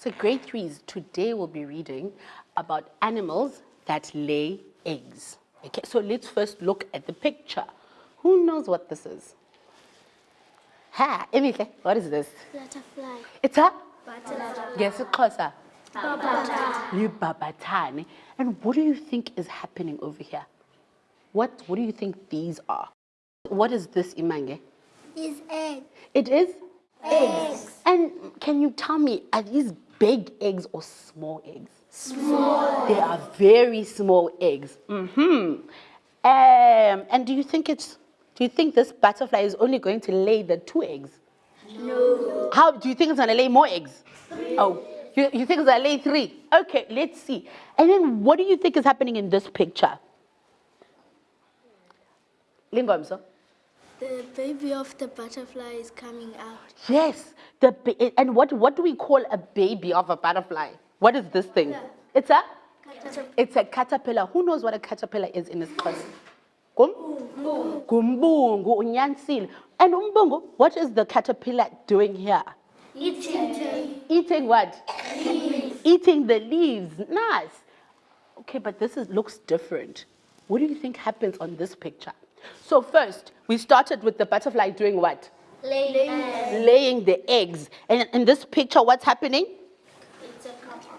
So grade threes, today we'll be reading about animals that lay eggs. Okay, so let's first look at the picture. Who knows what this is? Ha, Emihle, what is this? Butterfly. It's a Butterfly. yes. Butterfly. Libabatane. And what do you think is happening over here? What what do you think these are? What is this, Imange? Is egg. It is Eggs. And can you tell me, are these big eggs or small eggs? Small. They are very small eggs. Mm-hmm. Um, and do you think it's, do you think this butterfly is only going to lay the two eggs? No. How, do you think it's gonna lay more eggs? Three. Oh, you, you think it's gonna lay three? Okay, let's see. And then what do you think is happening in this picture? Lingomso? The baby of the butterfly is coming out. Yes, the and what what do we call a baby of a butterfly? What is this thing? It's a it's a caterpillar. Who knows what a caterpillar is in this class? Gum? Gumbungu, unyansile. And umbungu, what is the caterpillar doing here? Eating. Eating what? Leaves. Eating the leaves. Nice. Okay, but this is, looks different. What do you think happens on this picture? So first, we started with the butterfly doing what? Laying. laying the eggs. And in this picture, what's happening? It's a couple.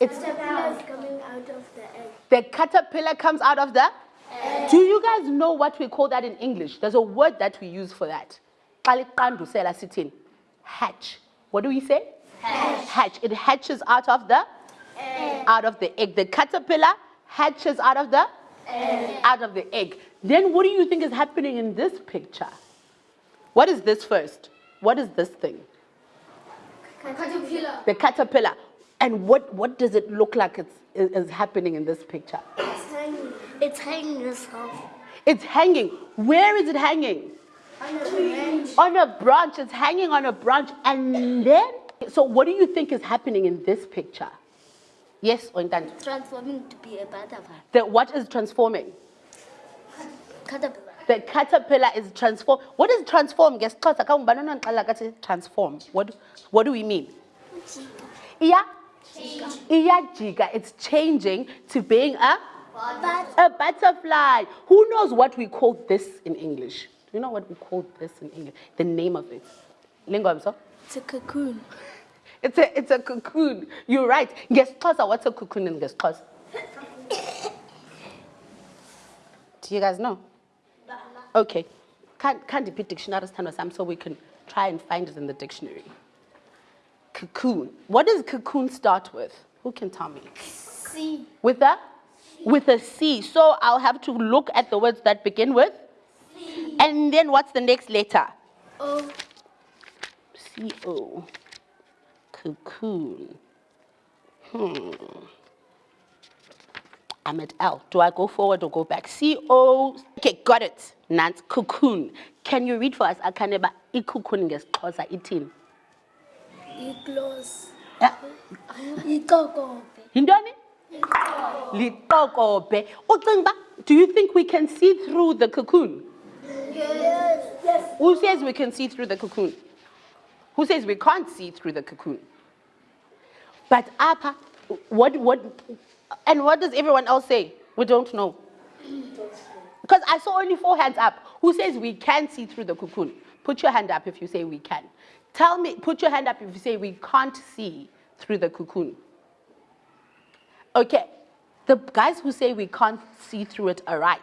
It's Caterpillar is coming out of the egg. the caterpillar comes out of the. egg. Do you guys know what we call that in English? There's a word that we use for that. Xa liqandusela sithini? Hatch. What do we say? Hatch. Hatch. It hatches out of the egg. out of the egg. The caterpillar hatches out of the egg. out of the egg. Then what do you think is happening in this picture? What is this first? What is this thing? Caterpillar. the caterpillar. And what, what does it look like it's, is, happening in this picture? It's hanging. It's hanging itself. It's hanging. Where is it hanging? On a branch. On a branch. It's hanging on a branch. And then, so what do you think is happening in this picture? Yes, Ointanto? Transforming to be a butterfly. The, what is transforming? Caterpillar. The caterpillar is transform. What is transform? Ngesixhosa ka ngubani onoxelela kathi transform. What, what do we mean? Iya? Iyajika. It's changing to being a But A butterfly. Who knows what we call this in English? Do you know what we call this in English? The name of it. Lingomso? it's a cocoon. It's a, it's a cocoon. You're right. Ngesixhosa, what's a cocoon in Ngesixhosa? Do you guys know? Okay. Can't, can't be dictionary stand some so we can try and find it in the dictionary. Cocoon. What does cocoon start with? Who can tell me? C. With a with a C. So I'll have to look at the words that begin with. C. And then what's the next letter? O. C O. Cocoon. Hmm. I'm at L. Do I go forward or go back? C O. Okay, got it. Nance cocoon. Can you read for us? Akaneba ikukhuni ngesixhosa ithini? Igloss. Yeah. Ikokobe. Yintoni? Liqokobhe. Ucinga Do you think we can see through the cocoon? Yes. Yes. Who says we can see through the cocoon? Who says we can't see through the cocoon? But apa, what, what, and what does everyone else say? We don't know. Because I saw only four hands up. Who says we can see through the cocoon? Put your hand up if you say we can. Tell me, put your hand up if you say we can't see through the cocoon. Okay, the guys who say we can't see through it are right.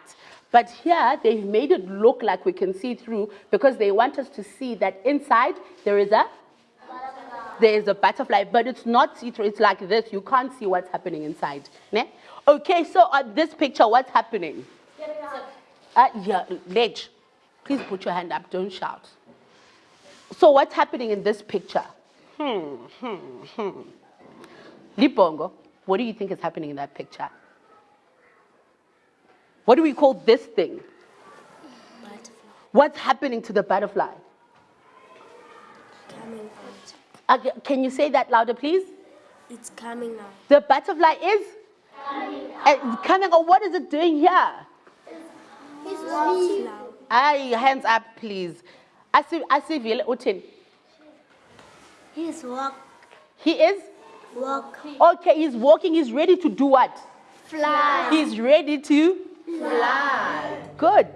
But here, they've made it look like we can see through because they want us to see that inside there is a there is a butterfly, but it's not see-through. It's like this. You can't see what's happening inside. Ne? Okay, so on this picture, what's happening? Get it out. Uh, yeah, Ledge, please put your hand up. Don't shout. So what's happening in this picture? Hmm, hmm, hmm. Libongo, what do you think is happening in that picture? What do we call this thing? Butterfly. What's happening to the butterfly? Coming. Uh, can you say that louder, please? It's coming now. The butterfly is coming coming out. What is it doing here? It's walking out. Aye, hands up, please. Asi- Asivile uthini? He's walk. He is Walk. Okay, he's walking. He's ready to do what? Fly. He's ready to fly. Good.